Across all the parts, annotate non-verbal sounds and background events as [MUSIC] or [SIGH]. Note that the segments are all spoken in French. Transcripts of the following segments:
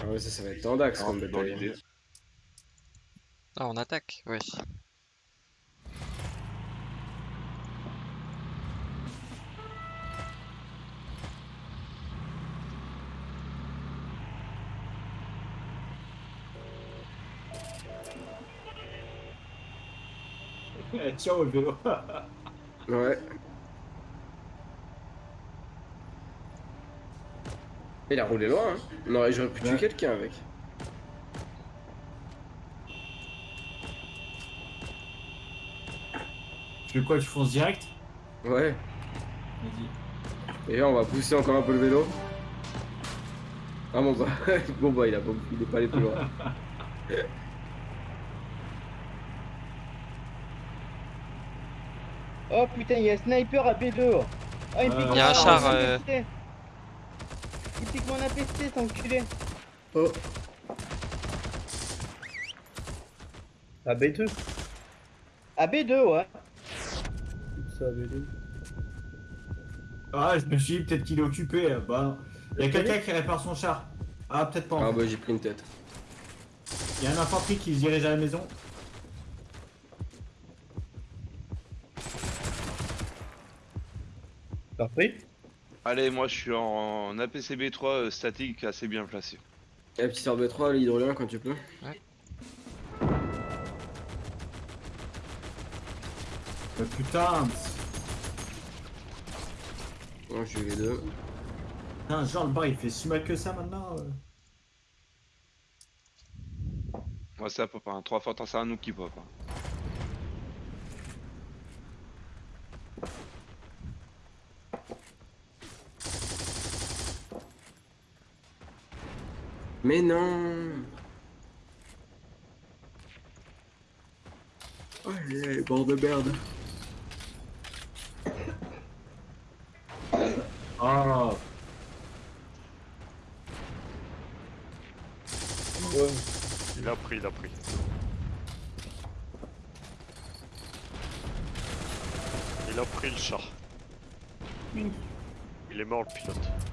Ah ouais, ça, ça va être tendax comme Dans bataille. l'idée. Ah, on attaque, ouais. Eh, Ciao le vélo. [LAUGHS] Ouais. Il a roulé loin, hein. Non, j'aurais pu tuer quelqu'un avec. Tu veux quoi, tu fonces direct? Ouais. Vas-y. Et là, on va pousser encore un peu le vélo. Ah bon bah, [LAUGHS] bon bah il, a, pas- il est pas allé plus loin. Oh putain, il y a un sniper à B2. Oh, il me Euh, Il y a un char, euh. Pique mon APC, cet enculé. Oh, À B2 À B2, ouais. Ça, B2. Ah, je me suis dit peut-être qu'il est occupé. Bah, il y a quelqu'un qui répare son char. Ah, peut-être pas. en ah bah j'ai pris une tête. Il y a un infanterie qui se dirige à la maison. T'as pris Allez, moi je suis en APCB3 euh, statique assez bien placé. Eh, petit RB3, l'hydrolien quand tu peux. Euh, putain, Moi j'ai eu les deux. putain, genre le bar il fait si mal que ça maintenant. euh. Moi ça pop, hein. 3 fois tant c'est un nous qui pop. hein. Mais non Allez, bord de merde. Ah, Ouais. Il a pris, il a pris. Il a pris le char. Il est mort le pilote.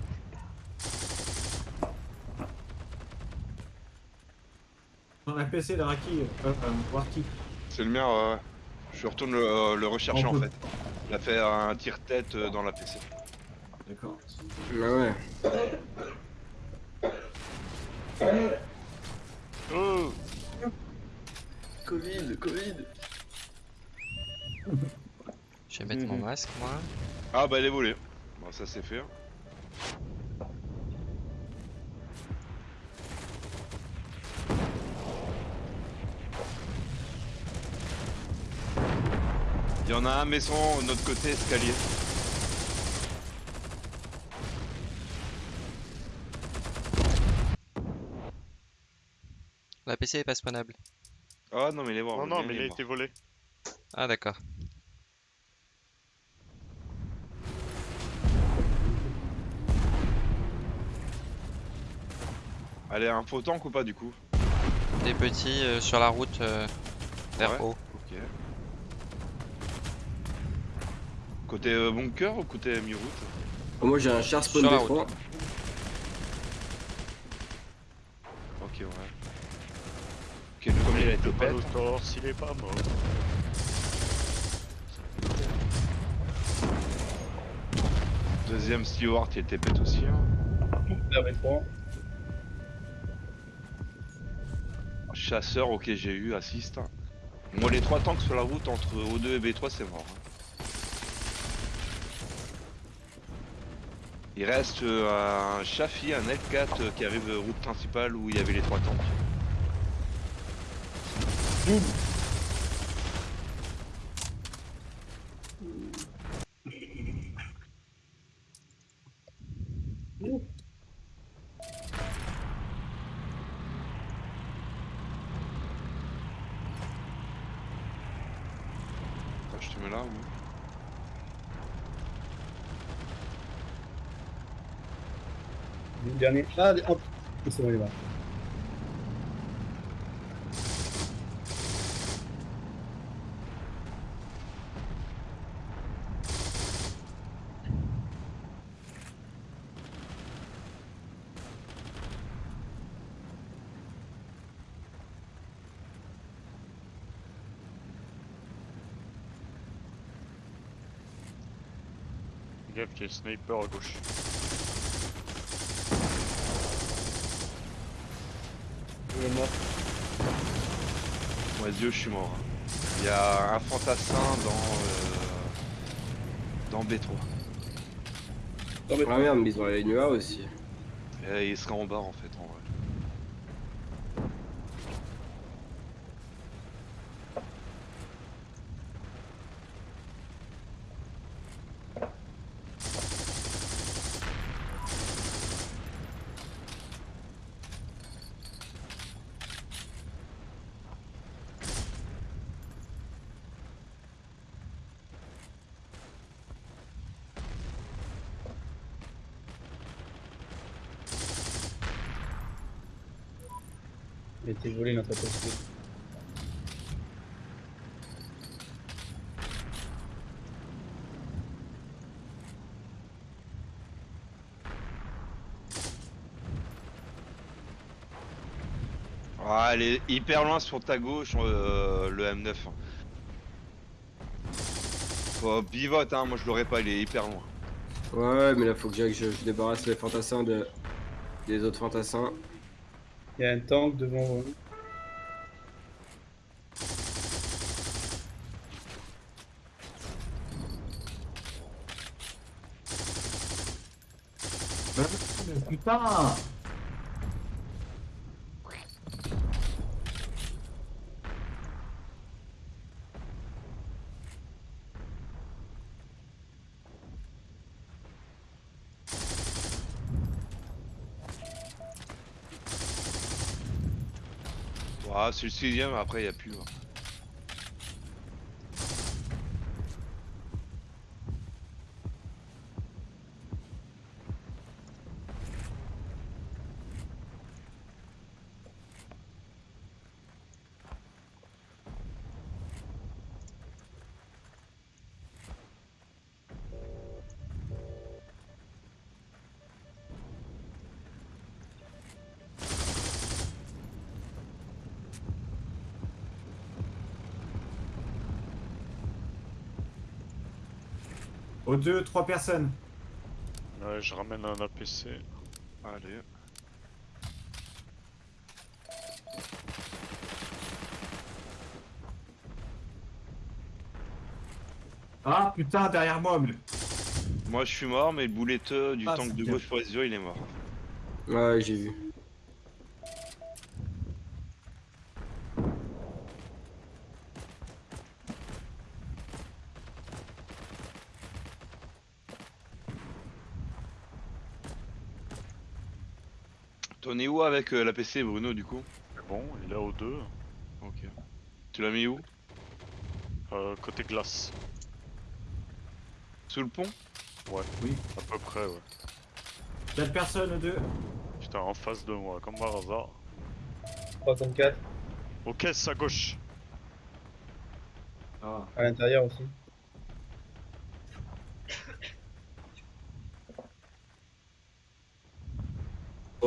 On a PC le Raki. Euh, euh, Warki. C'est le mien, ouais. ouais. Je retourne le, euh, le rechercher On en fait. Il a fait un tire-tête euh, dans la PC. D'accord. Bah ouais. Oh Covid, Covid. Je vais mettre mon masque, moi. Ah bah elle est volée. Bon ça c'est fait. Il y en a un maison de notre côté escalier. La PC est pas spawnable. Ah non mais il est mort. Non, non, mais il a été volé. Ah, d'accord. Allez un faux tank ou pas du coup? Des petits euh, sur la route euh, vers Ouais. haut. Côté euh, bunker ou côté mi-route Oh, moi j'ai un char spawn Sur la B3. Ok ouais. Ok le premier il a été pas pète. le torse, il est pas mort. Deuxième steward il était pète aussi. hein. Chasseur, ok, j'ai eu, assiste. Moi, les trois tanks sur la route entre O2 et B3, c'est mort. hein. Il reste euh, un Shafi, un L4 euh, qui arrive route principale où il y avait les trois tanks. le dernier. Ah, hop ah, C'est bon, il est mort. Gaffe, qu'il y a sniper à gauche. Mort. Moi, Dieu, je suis mort. Il y a un fantassin dans. euh, dans B3. Ah merde, mais ils ont la ligne A aussi. Et il sera en bas en fait, en vrai. Il été volé notre poste. Ah, elle est hyper loin sur ta gauche, euh, le M9. Faut pivote, hein, moi je l'aurais pas, il est hyper loin. Ouais, mais là faut que j'aille- je, je débarrasse les fantassins de, des autres fantassins. Il y a un tank devant vous. Putain Ah, c'est le sixième, après il y a plus. hein. Aux deux, trois personnes. Ouais, je ramène un APC. Allez. Ah putain, derrière moi, mais... Moi je suis mort, mais le bouletteux du Ah, tank de gauche pour les yeux, il est mort. Ouais, j'ai vu. T'en es où avec euh, l'APC Bruno du coup? Bon, il est au 2. Ok. Tu l'as mis où? Euh, côté glace. Sous le pont? À peu près, ouais. Quatre personnes aux deux. Putain, en face de moi, comme par hasard. 304 Aux caisses à gauche. Ah. à l'intérieur aussi.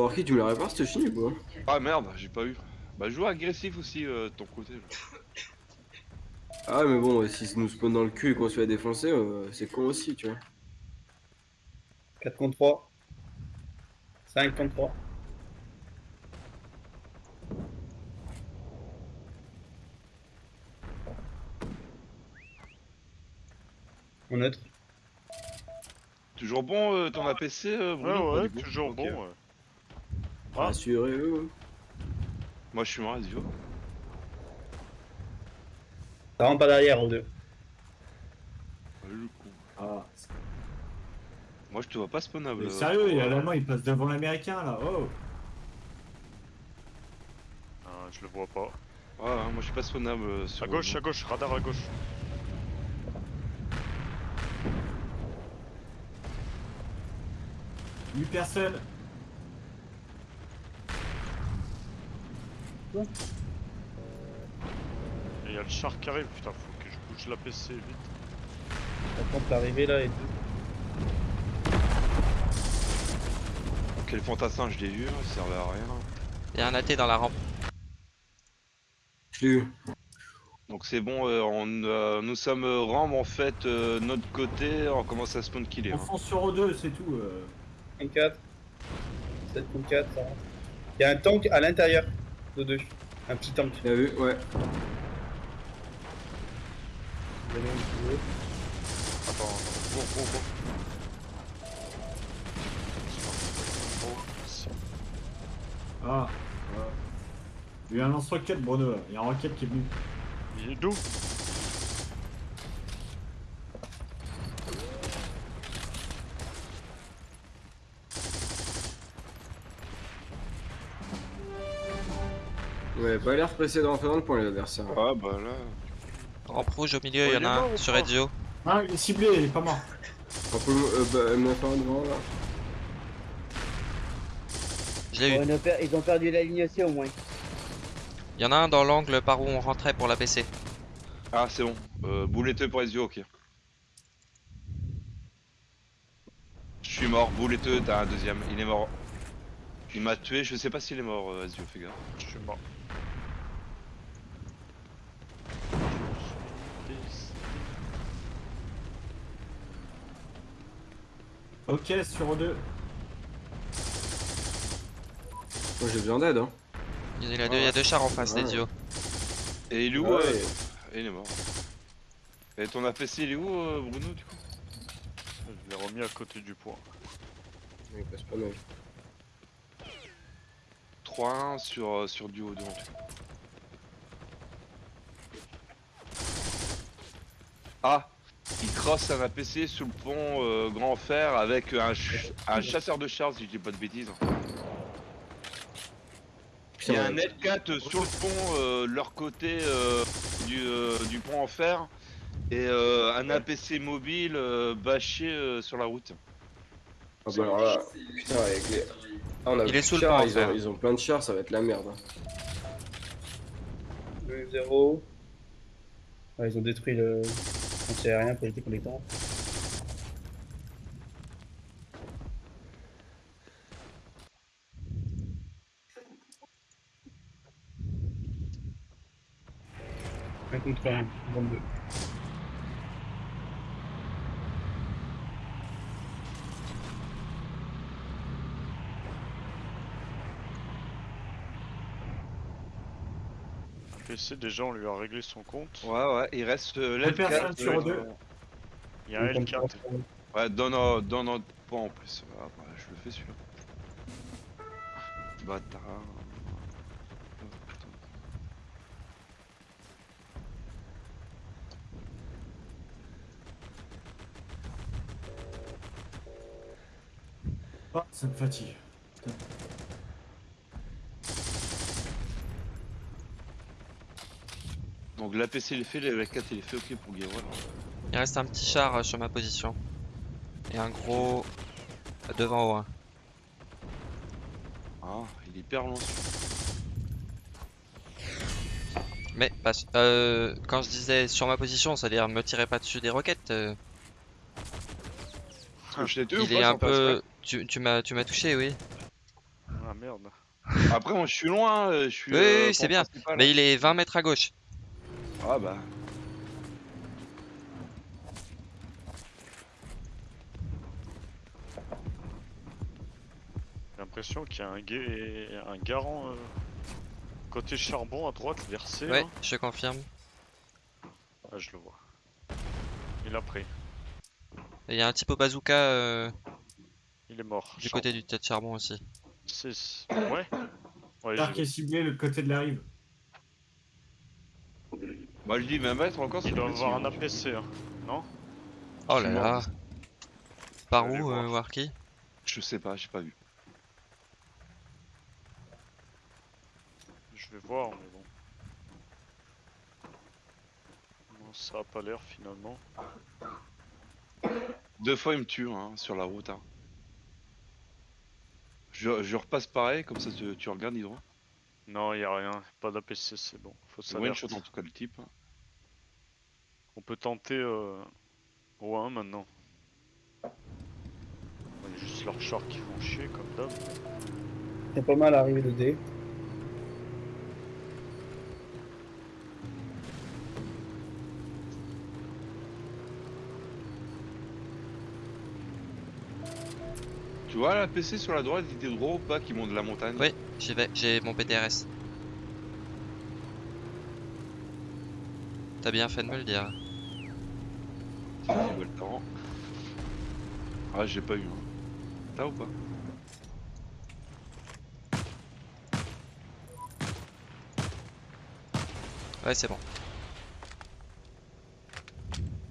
Oh, qui tu me la répares cette chine ou quoi Ah merde, j'ai pas eu. Bah joue agressif aussi euh, de ton côté. Là. Ah, mais bon, si ça nous spawn dans le cul et qu'on se fait défoncer, euh, c'est con aussi, tu vois. 4 contre 3. 5 contre 3. En neutre. Toujours bon euh, ton APC euh, Ouais, Bruno ouais, du coup toujours bon, ouais. Ah. Rassurez-vous. Moi je suis mort, vas-y. Ça rentre pas derrière aux deux. Ah, le con. Ah. Moi je te vois pas spawnable. Mais euh, sérieux, il y a l'allemand, il passe devant l'américain là. Oh Ah, je le vois pas. Ouais, ouais, moi je suis pas spawnable euh, sur. À gauche, à gauche, radar à gauche. Huit personnes. Et il y a le char qui arrive, putain, faut que je bouge l'APC vite. Par contre, l'arrivée là est deux. Quel fantassin, je l'ai vu, hein, ça servait à rien. Il y a un AT dans la rampe. Je l'ai eu. Donc c'est bon, euh, on, euh, nous sommes euh, Ram en fait, euh, notre côté, on commence à spawn killer. On hein. fonce sur O2, c'est tout. euh. 4. 7 contre 4, ça va. Il y a un tank à l'intérieur de deux. Un petit tank. T'as vu Ouais. Attends, bon, bon, bon. Si. Ah. ah. Il y a un lance-roquette, Bruno. là. Il y a un roquette qui est venu. Il est d'où? Ouais, pas l'air pressé de rentrer dans le point les adversaires. Ah bah là. Rampe rouge au milieu, Oh, il y en a un sur Ezio. Ah, il est ciblé, il est pas mort. On peut euh, bah, me faire un devant là. Je l'ai eu. Ont ils ont perdu la ligne aussi au moins. Il y en a un dans l'angle par où on rentrait pour la PC. Ah c'est bon. Euh, bouletteux pour Ezio, ok. Je suis mort, bouletteux, t'as un deuxième, il est mort. Il m'a tué, je sais pas s'il est mort, euh, Ezio, fais gaffe. Je suis mort. Ok, sur O2. Moi j'ai besoin d'aide hein. Il y a deux, il y a deux chars en face Ouais. d'Ezio. Et il est où Ouais. euh, Il est mort. Et ton APC il est où euh, Bruno du coup Je l'ai remis à côté du point. Il passe pas mal. 3-1 sur, euh, sur du haut devant. Ah crosse un APC sous le pont euh, Grand Fer avec un, ch- un chasseur de chars si je dis pas de bêtises. Il y a un Net4 sur le pont, euh, leur côté euh, du, euh, du pont en fer, et euh, un APC mobile euh, bâché euh, sur la route. Ah bah alors là, putain avec les... Ah, on a Il est sous le chars, pont, ils ont, ils ont plein de chars, ça va être la merde. hein. 2 0. Ouais, ils ont détruit le anti-aérien pour éviter qu'on les tente. Un contre un, 22. PC, déjà, on lui a réglé son compte. Ouais ouais, il reste euh, l'L4. sur euh, deux. Il y a un Un contre L4. un. Ouais, dans notre, dans notre pont en plus. Ah, bah, je le fais celui-là. Bâtard. Oh, putain. Ah, ça me fatigue. Donc l'APC il est fait, le L4 il est fait, ok pour Guérois. Il reste un petit char euh, sur ma position. Et un gros devant au 1. Ah, il est hyper long. Mais pas euh, quand je disais sur ma position, c'est-à-dire me tirez pas dessus des roquettes. euh, Parce que je l'ai tué ou il pas, est un peu. Tu, tu m'as tu m'as touché, oui. Ah merde. Après moi je suis loin, euh, je suis. Oui, euh, oui, c'est bien. Mais il est 20 mètres à gauche. Ah bah. J'ai l'impression qu'il y a un, ga- un garant euh, côté charbon à droite versé. Ouais, là. je confirme. Ah, je le vois. Il a pris. Et il y a un type au bazooka euh, Il est mort. du côté du tas de charbon aussi. C'est... Ouais. Ouais, L'arc est ciblé le côté de la rive. Moi je dis 20 mètres encore, Il c'est doit petit, avoir un hein. APC. Hein. Non Oh là là. Par où, euh, voir. Warky Je sais pas, j'ai pas vu. Je vais voir, mais bon. Non, ça a pas l'air finalement. Deux fois il me tue hein, sur la route. Hein. Je, je repasse pareil, comme ça tu, tu regardes Hydro. Non, y a rien. Pas d'APC, c'est bon. Faut one shot en tout cas le type. On peut tenter euh, 1 maintenant. On a juste leurs shorts qui font chier comme d'hab. C'est pas mal arrivé le dé. Tu vois la PC sur la droite, il était droit ou pas qui monte la montagne? Oui, j'y vais, j'ai mon PTRS. T'as bien fait de me le dire. Si j'y vois le temps. Ah, j'ai pas eu. Hein. T'as ou pas? Ouais, c'est bon.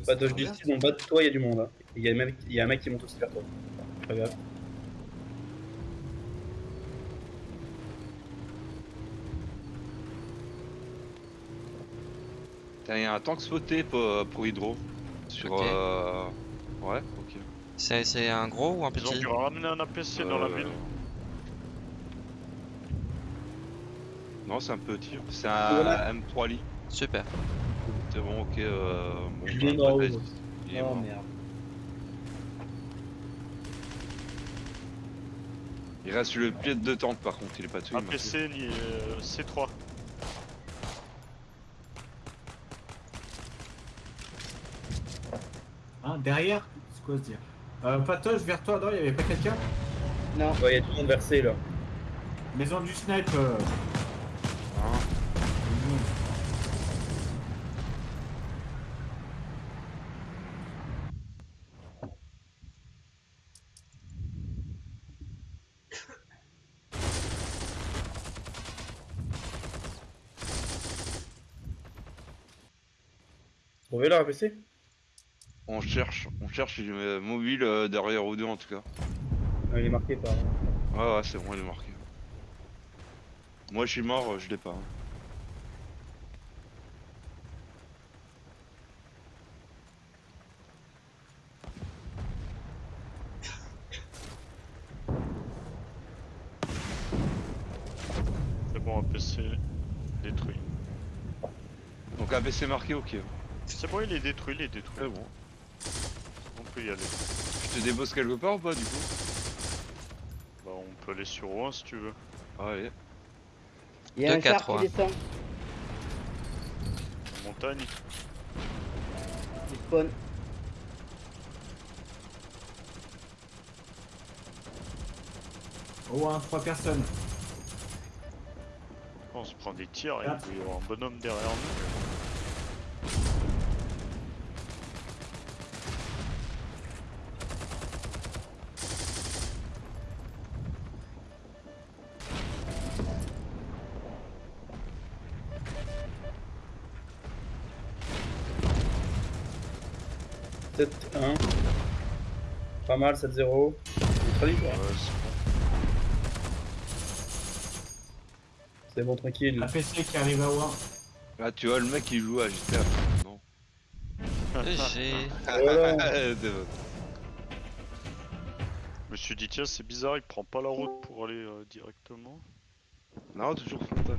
Pas de justice, en bas de toi, il y a du monde. hein. Il y, a un mec- il y a un mec qui monte aussi vers toi. Pas grave. T'as un tank spoté pour, pour Hydro. Sur. Euh, Ouais, ok. C'est c'est un gros ou un Ils ont petit? dû ramener un APC dans la Euh, ville. Non, c'est un petit. C'est un Voilà. M3 lit. Super. C'est bon, ok. Euh... Bon, Il bah, est mort. Il est Oh mort. merde. Il reste le pied de tank par contre, il est pas il tué. APC ni- euh, C3. Hein, derrière C'est quoi se dire euh, Patoche, vers toi, non, il y avait pas quelqu'un Non. Ouais, il y a tout le monde versé là. Maison du snipe. euh, Trouvez leur APC On cherche, on cherche est, euh, mobile euh, derrière ou deux en tout cas. ah, Il est marqué par. Ouais, ouais, c'est bon, il est marqué. Moi je suis mort, euh, je l'ai pas. hein. C'est bon, APC détruit. Donc ABC marqué, ok. C'est bon, il est détruit, il est détruit. C'est bon. Peut y aller. Je te débosse quelque part ou pas du coup? Bah, on peut aller sur Rouen si tu veux. Allez. Il y a Deux, un quatre, char qui ouais. descend. En montagne. Il spawn. Oh, un, trois personnes. On se prend des tirs, il Ah. peut y avoir un bonhomme derrière nous. « 7-1. Pas mal, 7-0. C'est très libre, Ouais, hein. c'est bon. Tranquille. APC qui arrive à Ouin. Là tu vois le mec qui joue à GTA. Non. [LAUGHS] Voilà. [LAUGHS] Bon. Je me suis dit, tiens, c'est bizarre, il prend pas la route pour aller euh, directement. non, toujours frontal.